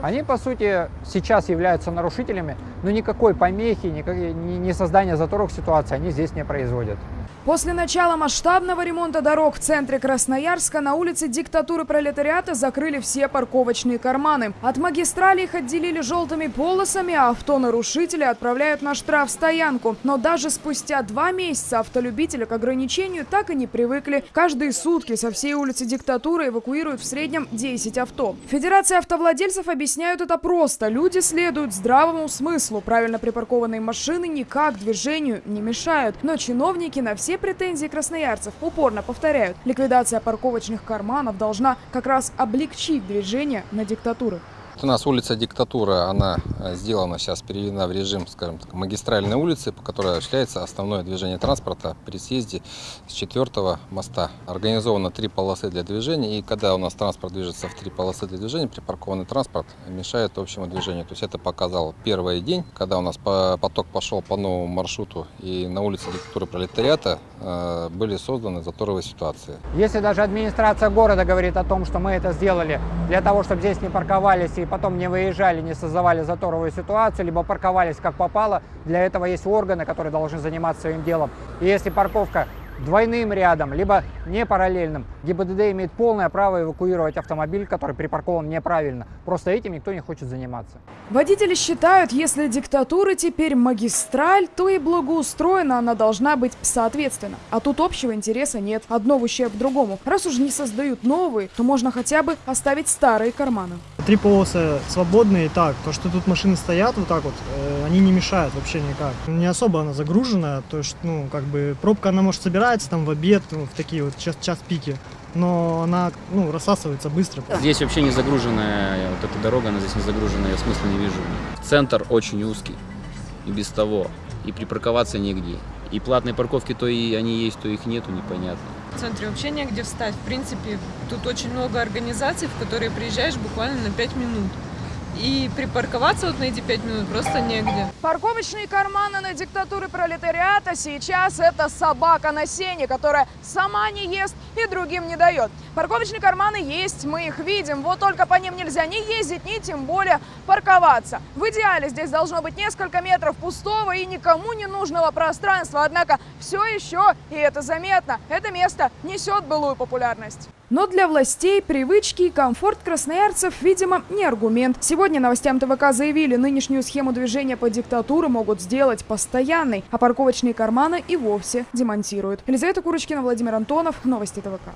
Они, по сути, сейчас являются нарушителями, но никакой помехи, никак- ни ни создания заторов ситуации они здесь не производят. После начала масштабного ремонта дорог в центре Красноярска на улице диктатуры пролетариата закрыли все парковочные карманы. От магистрали их отделили желтыми полосами, а автонарушители отправляют на штрафстоянку. Но даже спустя два месяца автолюбители к ограничению так и не привыкли. Каждые сутки со всей улицы диктатуры эвакуируют в среднем 10 авто. Федерация автовладельцев объясняют это просто. Люди следуют здравому смыслу. Правильно припаркованные машины никак движению не мешают. Но чиновники на все претензии красноярцев упорно повторяют. Ликвидация парковочных карманов должна как раз облегчить движение на диктатуры. У нас улица Диктатура, она э, сделана сейчас, переведена в режим, скажем так, магистральной улицы, по которой осуществляется основное движение транспорта при съезде с четвертого моста. Организовано три полосы для движения, и когда у нас транспорт движется в три полосы для движения, припаркованный транспорт мешает общему движению. То есть это показал первый день, когда у нас по- поток пошел по новому маршруту, и на улице Диктатуры пролетариата э, были созданы заторовые ситуации. Если даже администрация города говорит о том, что мы это сделали для того, чтобы здесь не парковались и потом не выезжали, не создавали заторовую ситуацию, либо парковались как попало, для этого есть органы, которые должны заниматься своим делом. И если парковка двойным рядом, либо не параллельным, ГИБДД имеет полное право эвакуировать автомобиль, который припаркован неправильно. Просто этим никто не хочет заниматься. Водители считают, если диктатура теперь магистраль, то и благоустроена она должна быть соответственно. А тут общего интереса нет, одно в ущерб другому. Раз уж не создают новые, то можно хотя бы оставить старые карманы. Три полосы свободные, так, то, что тут машины стоят вот так вот, э, они не мешают вообще никак. Не особо она загружена, то есть, ну, как бы, пробка, она может собирается там в обед, ну, в такие вот час, час пики, но она, ну, рассасывается быстро. Здесь вообще не загруженная, вот эта дорога, она здесь не загруженная, я смысла не вижу. Центр очень узкий, и без того, и припарковаться негде. И платные парковки то и они есть, то их нету, непонятно. В центре вообще негде встать. В принципе, тут очень много организаций, в которые приезжаешь буквально на 5 минут. И припарковаться вот на эти 5 минут просто негде. Парковочные карманы на диктатуре пролетариата сейчас это собака на сене, которая сама не ест и другим не дает. Парковочные карманы есть, мы их видим, вот только по ним нельзя ни ездить, ни тем более парковаться. В идеале здесь должно быть несколько метров пустого и никому не нужного пространства, однако все еще, и это заметно, это место несет былую популярность. Но для властей привычки и комфорт красноярцев, видимо, не аргумент. Сегодня новостям ТВК заявили, нынешнюю схему движения по диктатуре могут сделать постоянной, а парковочные карманы и вовсе демонтируют. Елизавета Курочкина, Владимир Антонов, Новости ТВК.